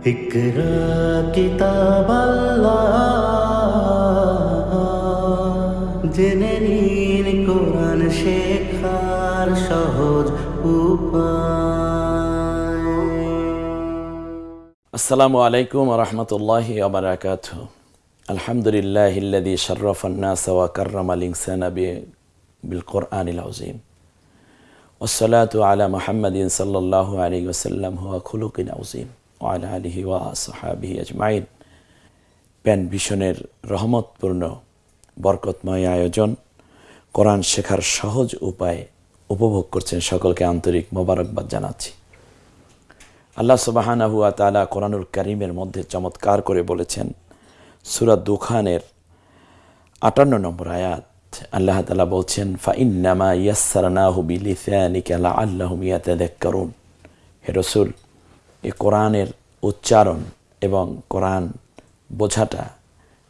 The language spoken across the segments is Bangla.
اقرا কিতাব জেনে নিন কোরআন শেখার সহজ উপায় আসসালামু আলাইকুম রহমতুল্লাহ আবরাকাত আলহামদুলিল্লাহ ইল্লাদি শরফ الناس وكرم الإنسان بالقرآن العظيم والصلاة على محمد صلى الله عليه وسلم هو خلق عظيم আজমাইন প্যান ভীষণের রহমতপূর্ণ, বরকতময় আয়োজন। কোরআন শেখার সহজ উপায় উপভোগ করছেন সকলকে আন্তরিক মোবারকবাদ জানাচ্ছি। আল্লাহ সুবাহানাহুয়া তালা কোরআনুল করিমের মধ্যে চমৎকার করে বলেছেন সুরাত দুখানের আটান্ন নম্বর আয়াত। আল্লাহ তালা বলছেন ফাইন্নামা ইয়াসারানাহু বিলিসানিকা আল্লাহ মিয়াতে দেখ করুন হে রসুল কোরআনের উচ্চারণ এবং কোরআন বোঝাটা,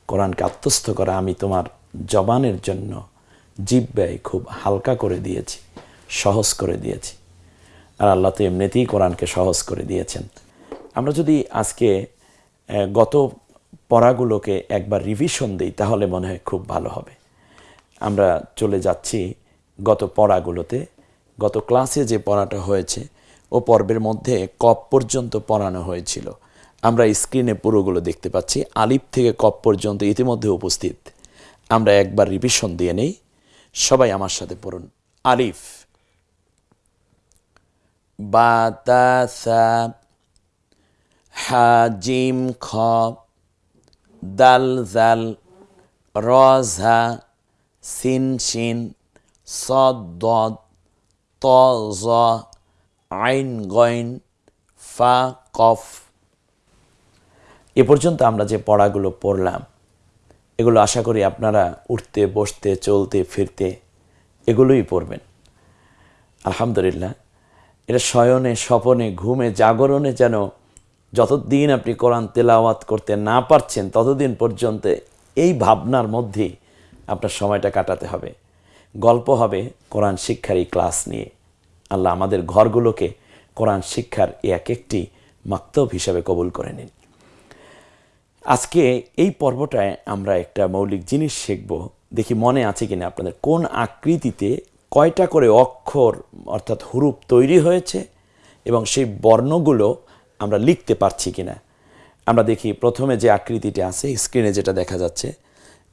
কোরআনকে আত্মস্থ করা আমি তোমার জবানের জন্য জিব্বায় খুব হালকা করে দিয়েছি, সহজ করে দিয়েছি। আর আল্লাহ তো এমনিতেই কোরআনকে সহজ করে দিয়েছেন। আমরা যদি আজকে গত পড়াগুলোকে একবার রিভিশন দিই, তাহলে মনে হয় খুব ভালো হবে। আমরা চলে যাচ্ছি গত পড়াগুলোতে। গত ক্লাসে যে পড়াটা হয়েছে ও পর্বের মধ্যে কপ পর্যন্ত পড়ানো হয়েছিল। আমরা স্ক্রিনে পুরোগুলো দেখতে পাচ্ছি। আলিফ থেকে কপ পর্যন্ত ইতিমধ্যে উপস্থিত। আমরা একবার রিভিশন দিয়ে নেই। সবাই আমার সাথে পড়ুন। আলিফ। বাতাসা। হাজিম খ। দাল জাল রঝা সিন শিন সদ ত আইন গইন ফা কফ। এ পর্যন্ত আমরা যে পড়াগুলো পড়লাম, এগুলো আশা করি আপনারা উঠতে, বসতে, চলতে, ফিরতে এগুলোই পড়বেন। আলহামদুলিল্লাহ, এটা শয়নে, স্বপনে, ঘুমে, জাগরণে যেন যতদিন আপনি কোরআন তেলাওয়াত করতে না পারছেন, ততদিন পর্যন্ত এই ভাবনার মধ্যেই আপনার সময়টা কাটাতে হবে। গল্প হবে কোরআন শিক্ষার এই ক্লাস নিয়ে। আল্লাহ আমাদের ঘরগুলোকে কোরআন শিক্ষার এক একটি মাক্তব হিসাবে কবুল করে নিন। আজকে এই পর্বটায় আমরা একটা মৌলিক জিনিস শিখব। দেখি মনে আছে কিনা আপনাদের। কোন আকৃতিতে কয়টা করে অক্ষর, অর্থাৎ হুরুপ তৈরি হয়েছে এবং সেই বর্ণগুলো আমরা লিখতে পারছি কিনা। আমরা দেখি প্রথমে যে আকৃতিটা আছে স্ক্রিনে যেটা দেখা যাচ্ছে,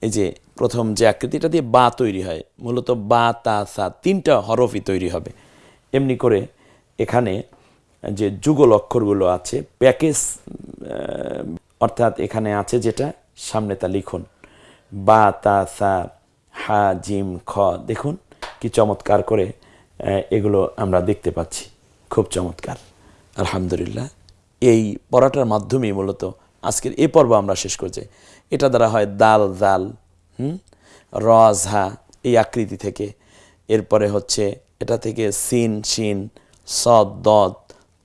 এই যে প্রথম যে আকৃতিটা দিয়ে বা তৈরি হয়, মূলত বা, তা, সা তিনটা হরফই তৈরি হবে। এমনি করে এখানে যে যুগল অক্ষরগুলো আছে, প্যাকেজ অর্থাৎ এখানে আছে যেটা, সামনে তা লিখুন। বা, তা, সা, হা, জিম, খ, দেখুন কি চমৎকার করে এগুলো আমরা দেখতে পাচ্ছি। খুব চমৎকার। আলহামদুলিল্লাহ। এই পড়াটার মাধ্যমেই মূলত আজকের এ পর্ব আমরা শেষ করছি। এটা দ্বারা হয় দাল, জাল, হুম, রজ, হা, এই আকৃতি থেকে। এরপরে হচ্ছে এটা থেকে সিন, শিন, সদ, দদ,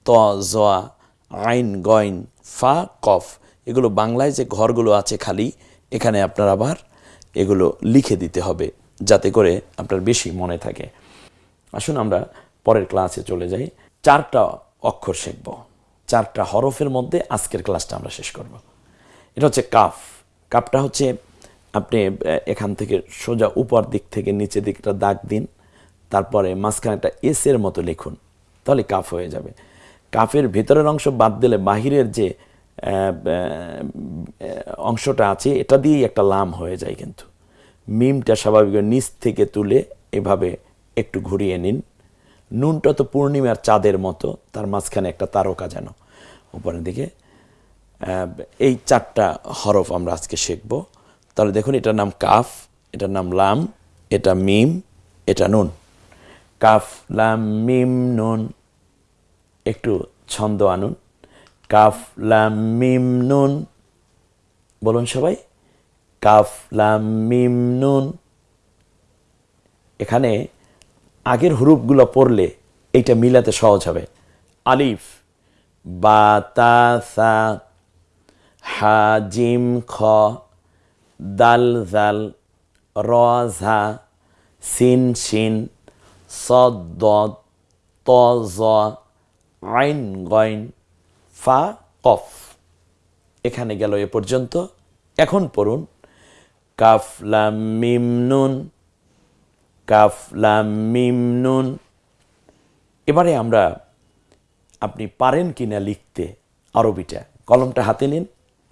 ত জোয়া আইন, গইন, ফা, কফ। এগুলো বাংলায় যে ঘরগুলো আছে খালি, এখানে আপনার আবার এগুলো লিখে দিতে হবে, যাতে করে আপনার বেশি মনে থাকে। আসুন আমরা পরের ক্লাসে চলে যাই। চারটা অক্ষর শিখব। চারটা হরফের মধ্যে আজকের ক্লাসটা আমরা শেষ করব। এটা হচ্ছে কাফ। কাপটা হচ্ছে আপনি এখান থেকে সোজা উপর দিক থেকে নিচে দিকটা দাগ দিন। তারপরে মাঝখানে একটা এস এর মতো লিখুন, তাহলে কাফ হয়ে যাবে। কাফের ভেতরের অংশ বাদ দিলে বাহিরের যে অংশটা আছে, এটা দিয়েই একটা লাম হয়ে যায় কিন্তু। মিমটা স্বাভাবিক নিচ থেকে তুলে এভাবে একটু ঘুরিয়ে নিন। নুনটা তো পূর্ণিমার চাঁদের মতো, তার মাঝখানে একটা তারকা যেন। উপরের দিকে এই চারটা হরফ আমরা আজকে শিখব। তাহলে দেখুন, এটার নাম কাফ, এটার নাম লাম, এটা মিম, এটা নুন। কাফ, লাম, মিম, নুন, একটু ছন্দ আনুন। কাফ, লাম, মিম, নুন, বলুন সবাই। কাফ, লাম, মিম, নুন। এখানে আগের হুরুপগুলো পড়লে এইটা মিলাতে সহজ হবে। আলিফ, বা, তা, সা, হা, জিম, খ, দাল, জাল, র, ঝা, সিন ত জ আইন গইন ফা কফ। এখানে গেল এ পর্যন্ত। এখন পড়ুন। কাফ লাম মিম নুন। কাফ এবারে আমরা আপনি পারেন কিনা লিখতে আরবিটা। কলমটা হাতে নিন।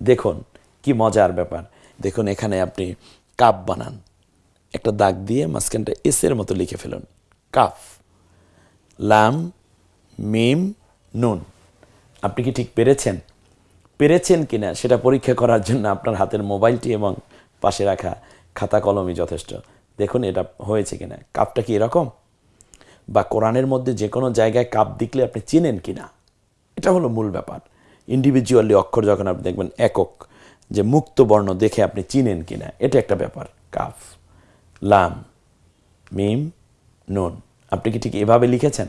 দেখুন কি মজার ব্যাপার। দেখুন এখানে আপনি কাপ বানান। একটা দাগ দিয়ে মাঝখানটা এসের মতো লিখে ফেলুন। কাফ, লাম, মিম, নুন। আপনি কি ঠিক পেরেছেন? পেরেছেন কিনা সেটা পরীক্ষা করার জন্য আপনার হাতের মোবাইলটি এবং পাশে রাখা খাতা কলমই যথেষ্ট। দেখুন, এটা হয়েছে কিনা কাপটা কি এরকম? বা কোরআনের মধ্যে যে কোনো জায়গায় কাপ দেখলে আপনি চেনেন কিনা এটা হলো মূল ব্যাপার। ইন্ডিভিজুয়ালি অক্ষর যখন আপনি দেখবেন একক, যে মুক্ত বর্ণ দেখে আপনি চিনেন কিনা এটা একটা ব্যাপার, কাফ, লাম, মিম নুন আপনি কি ঠিক এভাবে লিখেছেন?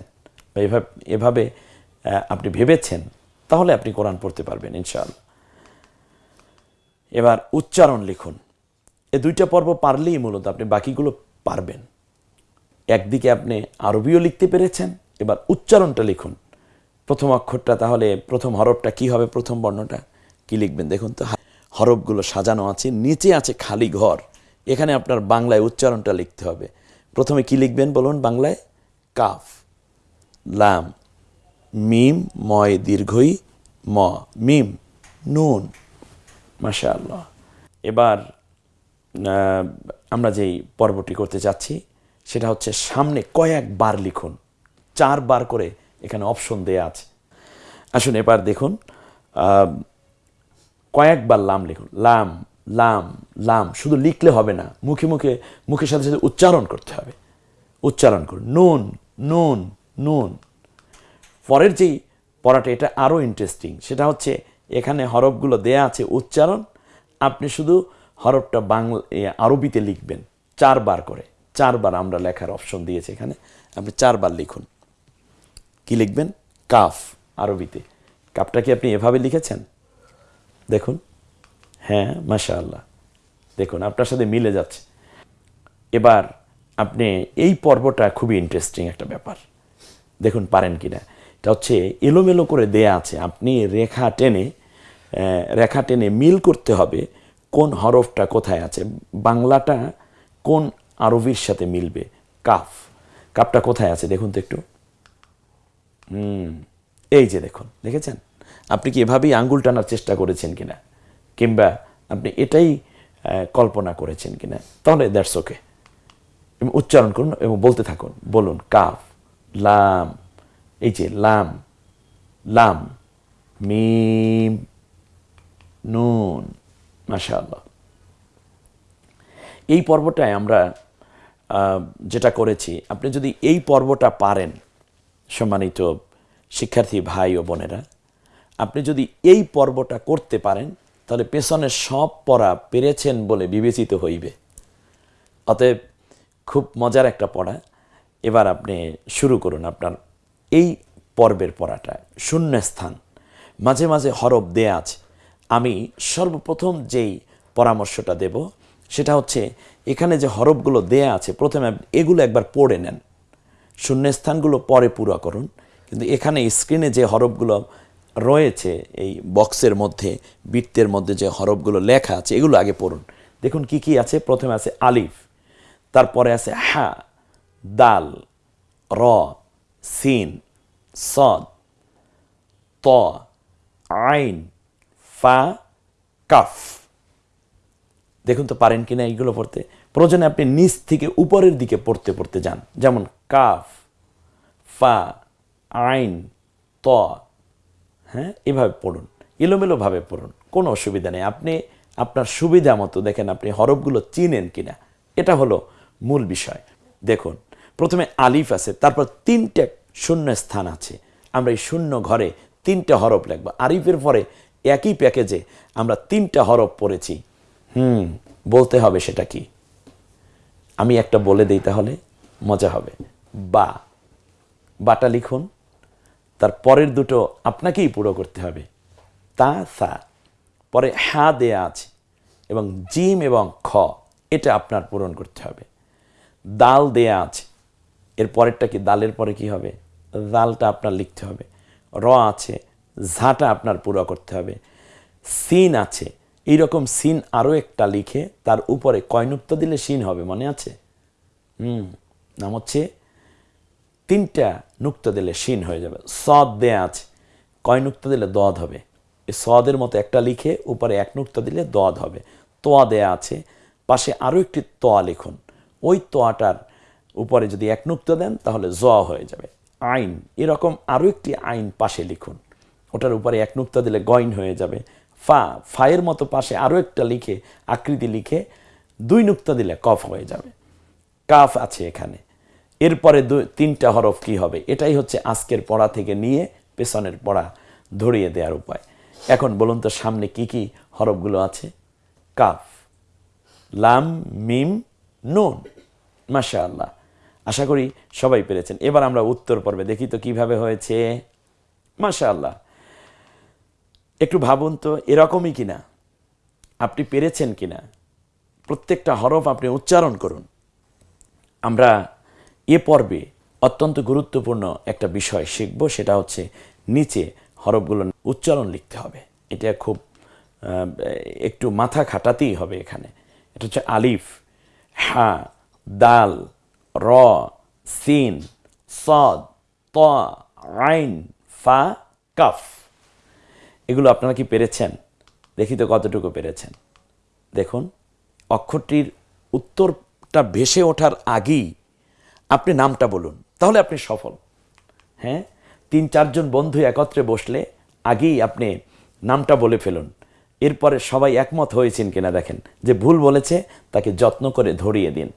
বা এভাবে এভাবে আপনি ভেবেছেন? তাহলে আপনি কোরআন পড়তে পারবেন, ইনশাআল্লাহ। এবার উচ্চারণ লিখুন। এ দুইটা পর্ব পারলেই মূলত আপনি বাকিগুলো পারবেন। একদিকে আপনি আরবিও লিখতে পেরেছেন, এবার উচ্চারণটা লিখুন। প্রথম অক্ষরটা তাহলে, প্রথম হরফটা কি হবে, প্রথম বর্ণটা? কি লিখবেন দেখুন তো? হরফগুলো সাজানো আছে, নিচে আছে খালি ঘর। এখানে আপনার বাংলায় উচ্চারণটা লিখতে হবে। প্রথমে কি লিখবেন বলুন বাংলায়? কাফ, লাম, মিম, ময়, দীর্ঘই, ম, মিম, নুন মাশা আল্লাহ এবার আমরা যেই পর্বটি করতে যাচ্ছি, সেটা হচ্ছে সামনে কয়েকবার লিখুন। চারবার করে এখানে অপশন দেয়া আছে। আসুন এবার দেখুন কয়েকবার লাম লিখুন। লাম লাম লাম, শুধু লিখলে হবে না, মুখে মুখে, মুখের সাথে সাথে উচ্চারণ করতে হবে। উচ্চারণ করুন। নুন নুন নুন। পরের যেই পড়াটা, এটা আরও ইন্টারেস্টিং সেটা হচ্ছে এখানে হরফগুলো দেয়া আছে উচ্চারণ। আপনি শুধু হরফটা বাংলা আরবিতে লিখবেন, চারবার করে। চারবার আমরা লেখার অপশন দিয়েছি এখানে। আপনি চারবার লিখুন। কি লিখবেন? কাফ, আরবিতে। কাপটা কি আপনি এভাবে লিখেছেন? দেখুন। হ্যাঁ মাশা আল্লাহ দেখুন, আপনার সাথে মিলে যাচ্ছে। এবার আপনি এই পর্বটা খুবই ইন্টারেস্টিং একটা ব্যাপার। দেখুন, পারেন কি না এটা হচ্ছে এলোমেলো করে দেয়া আছে। আপনি রেখা টেনে রেখা টেনে মিল করতে হবে কোন হরফটা কোথায় আছে। বাংলাটা কোন আরবির সাথে মিলবে? কাফ। কাপটা কোথায় আছে? দেখুন তো একটু। হুম, এই যে দেখুন, দেখেছেন? আপনি কি এভাবেই আঙ্গুল টানার চেষ্টা করেছেন কিনা? কিংবা আপনি এটাই কল্পনা করেছেন কিনা, তাহলে দ্যাটস ওকে উচ্চারণ করুন এবং বলতে থাকুন, বলুন কাফ, লাম, এই যে লাম লাম, মিম, নুন, মাশাআল্লাহ। এই পর্বটায় আমরা যেটা করেছি, আপনি যদি এই পর্বটা পারেন, সম্মানিত শিক্ষার্থী ভাই ও বোনেরা, আপনি যদি এই পর্বটা করতে পারেন তাহলে পেছনের সব পড়া পেরেছেন বলে বিবেচিত হইবে। অতএব খুব মজার একটা পড়া। এবার আপনি শুরু করুন আপনার এই পর্বের পড়াটা শূন্য স্থান মাঝে মাঝে হরফ দেয়া আছে। আমি সর্বপ্রথম যেই পরামর্শটা দেব, সেটা হচ্ছে এখানে যে হরফগুলো দেয়া আছে, প্রথমে এগুলো একবার পড়ে নেন। শূন্যস্থানগুলো পরে পুরো করুন। কিন্তু এখানে স্ক্রিনে যে হরফগুলো রয়েছে এই বক্সের মধ্যে, বৃত্তের মধ্যে যে হরফগুলো লেখা আছে, এগুলো আগে পড়ুন। দেখুন কি কি আছে, প্রথমে আছে আলিফ, তারপরে আছে হা, দাল, র, সিন, সদ, ত, আইন, ফা, কাফ। দেখুন তো পারেন কিনা এইগুলো পড়তে। প্রয়োজনে আপনি নিচ থেকে উপরের দিকে পড়তে পড়তে যান। যেমন কাফ, ফা, আইন, ত হ্যাঁ? এভাবে পড়ুন, এলোমেলোভাবে পড়ুন, কোনো অসুবিধা নেই। আপনি আপনার সুবিধা মতো দেখেন আপনি হরফগুলো চিনেন কিনা। এটা হলো মূল বিষয়। দেখুন, প্রথমে আলিফ আছে, তারপর তিনটে শূন্য স্থান আছে। আমরা এই শূন্য ঘরে তিনটে হরফ লিখব। আরিফের পরে একই প্যাকেজে আমরা তিনটা হরফ পড়েছি। হুম, বলতে হবে সেটা কি? আমি একটা বলে দিই তাহলে, মজা হবে। বা, বাটা লিখুন। তার পরের দুটো আপনাকেই পুরো করতে হবে। তা, সা। পরে হা দেয়া আছে এবং জিম এবং খ, এটা আপনার পূরণ করতে হবে। দাল দেয়া আছে, এর পরেরটা কি, দালের পরে কি হবে? দালটা আপনার লিখতে হবে। র আছে, ঝাঁটা আপনার পুরো করতে হবে। সিন আছে, এইরকম সিন আরও একটা লিখে তার উপরে কয় নুক্তা দিলে সিন হবে, মনে আছে? হুম, নাম হচ্ছে তিনটা নুক্তা দিলে শিন হয়ে যাবে। সদ দেয়া আছে। কয় নুক্তা দিলে দদ হবে? এই সদের মতো একটা লিখে উপরে এক নুক্তা দিলে দদ হবে। তোয়া দেয়া আছে। পাশে আরও একটি তোয়া লিখুন। ওই তোয়াটার উপরে যদি এক নুক্তা দেন, তাহলে জ হয়ে যাবে। আইন। এরকম আরও একটি আইন পাশে লিখুন। ওটার উপরে এক নুক্তা দিলে গইন হয়ে যাবে। ফা। ফায়ের মতো পাশে আরও একটা লিখে, আকৃতি লিখে দুই নুক্তা দিলে কফ হয়ে যাবে। কাফ আছে এখানে। এরপরে তিনটা হরফ কি হবে? এটাই হচ্ছে আজকের পড়া থেকে নিয়ে পেছনের পড়া ধরিয়ে দেওয়ার উপায়। এখন বলুন তো, সামনে কি কি হরফগুলো আছে? কাফ, লাম, মিম, নুন মাশা আল্লাহ আশা করি সবাই পেরেছেন। এবার আমরা উত্তর পর্বে দেখি তো কীভাবে হয়েছে। মাশা আল্লাহ একটু ভাবুন তো, এরকমই কিনা? আপনি পেরেছেন কিনা? প্রত্যেকটা হরফ আপনি উচ্চারণ করুন। আমরা এ পর্বে অত্যন্ত গুরুত্বপূর্ণ একটা বিষয় শিখব, সেটা হচ্ছে নিচে হরফগুলো উচ্চারণ লিখতে হবে। এটা খুব একটু মাথা খাটাতেই হবে এখানে। এটা হচ্ছে আলিফ, হা, দাল, র, সিন, সদ, ত, আইন, ফা, কাফ। এগুলো আপনারা কি পেরেছেন? দেখি তো কতটুকু পেরেছেন। দেখুন, অক্ষরটির উত্তরটা ভেসে ওঠার আগেই আপনি নামটা বলুন, তাহলে আপনি সফল। হ্যাঁ? তিন, চারজন বন্ধু একত্রে বসলে আগেই আপনি নামটা বলে ফেলুন। এরপরে সবাই একমত হয়েছেন কিনা দেখেন, যে ভুল বলেছে তাকে যত্ন করে ধরিয়ে দিন।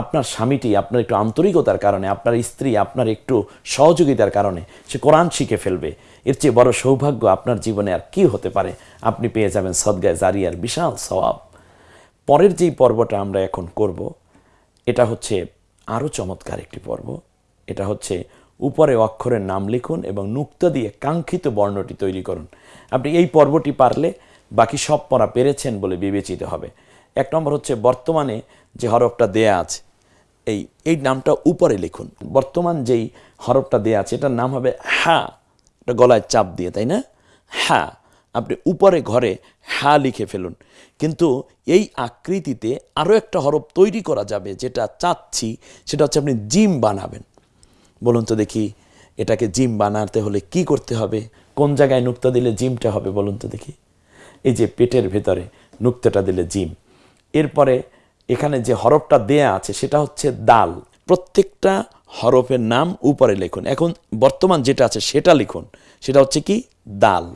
আপনার স্বামীটি আপনার একটু আন্তরিকতার কারণে, আপনার স্ত্রী আপনার একটু সহযোগিতার কারণে সে কোরআন শিখে ফেলবে। এর চেয়ে বড় সৌভাগ্য আপনার জীবনে আর কি হতে পারে? আপনি পেয়ে যাবেন সদগায় জারিয়ার বিশাল সওয়াব। পরের যেই পর্বটা আমরা এখন করব, এটা হচ্ছে আরও চমৎকার একটি পর্ব। এটা হচ্ছে উপরে অক্ষরের নাম লিখুন এবং নুক্তা দিয়ে কাঙ্ক্ষিত বর্ণটি তৈরি করুন। আপনি এই পর্বটি পারলে বাকি সব পড়া পেরেছেন বলে বিবেচিত হবে। এক নম্বর হচ্ছে বর্তমানে যে হরফটা দেয়া আছে, এই এই নামটা উপরে লিখুন। বর্তমান যেই হরফটা দেয়া আছে, এটার নাম হবে হ্যাঁ এটা গলায় চাপ দিয়ে, তাই না? হ্যাঁ আপনি উপরে ঘরে হ্যাঁ লিখে ফেলুন। কিন্তু এই আকৃতিতে আরও একটা হরফ তৈরি করা যাবে, যেটা চাচ্ছি, সেটা হচ্ছে আপনি জিম বানাবেন। বলুন তো দেখি, এটাকে জিম বানাতে হলে কি করতে হবে? কোন জায়গায় নুক্তা দিলে জিমটা হবে বলুন তো দেখি। এই যে পেটের ভেতরে নুক্তাটা দিলে জিম। এরপরে এখানে যে হরফটা দেয়া আছে, সেটা হচ্ছে দাল। প্রত্যেকটা হরফের নাম উপরে লিখুন। এখন বর্তমান যেটা আছে, সেটা লিখুন। সেটা হচ্ছে কি? দাল।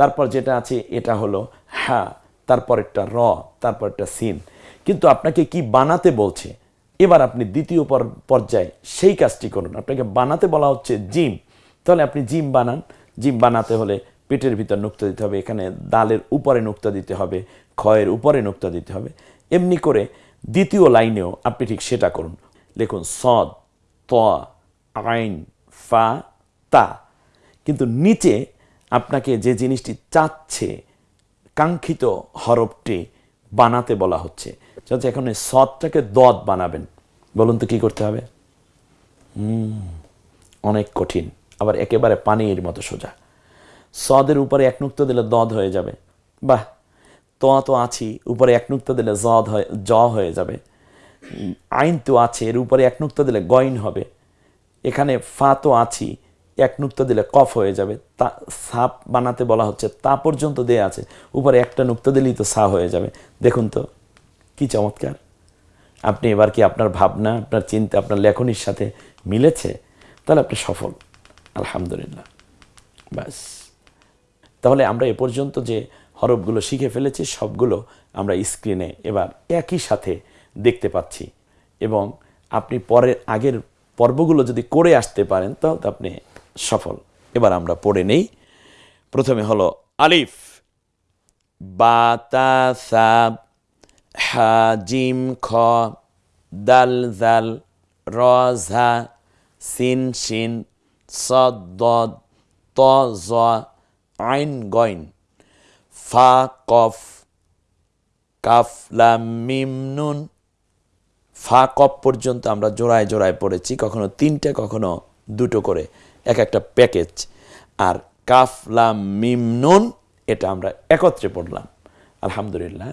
তারপর যেটা আছে, এটা হলো হ্যাঁ তারপর একটা র তারপর একটা সিন। কিন্তু আপনাকে কি বানাতে বলছে? এবার আপনি দ্বিতীয় পর- পর্যায়ে সেই কাজটি করুন। আপনাকে বানাতে বলা হচ্ছে জিম। তাহলে আপনি জিম বানান। জিম বানাতে হলে পেটের ভিতর নুক্তা দিতে হবে, এখানে দালের উপরে নুক্তা দিতে হবে, ক্ষয়ের উপরে নুক্তা দিতে হবে। এমনি করে দ্বিতীয় লাইনেও আপনি ঠিক সেটা করুন। লিখুন সদ, ত, আইন, ফা, তা। কিন্তু নিচে আপনাকে যে জিনিসটি চাচ্ছে, কাঙ্ক্ষিত হরফটি বানাতে বলা হচ্ছে। হচ্ছে এখন এই সদটাকে দদ বানাবেন। বলুন তো কি করতে হবে? অনেক কঠিন। আবার একেবারে পানির মতো সোজা। সদের উপরে এক নুক্তা দিলে দদ হয়ে যাবে। বাহ, তো তো আছি, উপরে এক নুক্তা দিলে জদ হয়ে, জ হয়ে যাবে। আইন তো আছে, এর উপরে এক নুক্তা দিলে গইন হবে। এখানে ফা তো আছি এক নুক্তা দিলে কফ হয়ে যাবে, তা সাপ বানাতে বলা হচ্ছে, তা পর্যন্ত দেয়া আছে। উপরে একটা নুক্তা দিলেই তো সা হয়ে যাবে। দেখুন তো, কি চমৎকার। আপনি এবার কি আপনার ভাবনা, আপনার চিন্তা, আপনার লেখনির সাথে মিলেছে? তাহলে আপনি সফল। আলহামদুলিল্লাহ। ব্যাস। তাহলে আমরা এ পর্যন্ত যে হরফগুলো শিখে ফেলেছি, সবগুলো আমরা স্ক্রিনে এবার একই সাথে দেখতে পাচ্ছি। এবং আপনি পরের, আগের পর্বগুলো যদি করে আসতে পারেন, তাহলে আপনি সফল। এবার আমরা পড়ে নেই। প্রথমে হলো আলিফ। বাতাসা হাজিম খ, দাল, জাল রঝা সিন, শিন, সদ ত, জ, আইন, গইন। ফা, কফ, কাফ, লাম, মিম, নুন। ফা কপ পর্যন্ত আমরা জোড়ায় জোড়ায় পড়েছি, কখনো তিনটে, কখনো দুটো করে। এক একটা প্যাকেজ। আর কাফ, লাম, মিম, নুন, এটা আমরা একত্রে পড়লাম। আলহামদুলিল্লাহ।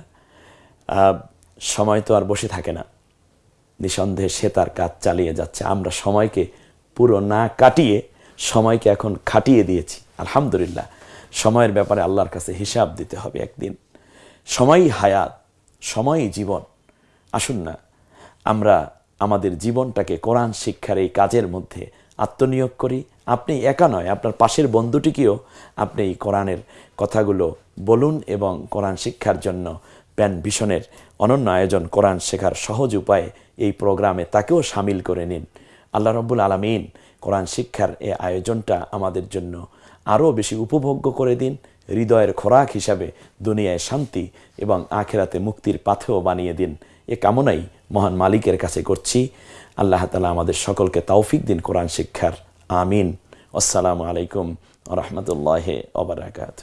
সময় তো আর বসে থাকে না। নিঃসন্দেহে সে তার কাজ চালিয়ে যাচ্ছে। আমরা সময়কে পুরো না কাটিয়ে সময়কে এখন খাটিয়ে দিয়েছি। আলহামদুলিল্লাহ। সময়ের ব্যাপারে আল্লাহর কাছে হিসাব দিতে হবে একদিন। সময়ই হায়াত, সময়ই জীবন। আসুন না, আমরা আমাদের জীবনটাকে কোরআন শিক্ষার এই কাজের মধ্যে আত্মনিয়োগ করি আপনি একা নয়, আপনার পাশের বন্ধুটিকেও আপনি এই কোরআনের কথাগুলো বলুন এবং কোরআন শিক্ষার জন্য প্যান ভিশনের অনন্য আয়োজন কোরআন শেখার সহজ উপায়ে এই প্রোগ্রামে তাকেও সামিল করে নিন। আল্লাহ রব্বুল আলমিন কোরআন শিক্ষার এ আয়োজনটা আমাদের জন্য আরও বেশি উপভোগ্য করে দিন, হৃদয়ের খোরাক হিসাবে দুনিয়ায় শান্তি এবং আখেরাতে মুক্তির পাথেও বানিয়ে দিন। এ কামনাই মহান মালিকের কাছে করছি। আল্লাহ তালা আমাদের সকলকে তৌফিক দিন কোরআন শিক্ষার। আমিন আসসালামু আলাইকুম রহমতুল্লাহ ওবরাকাত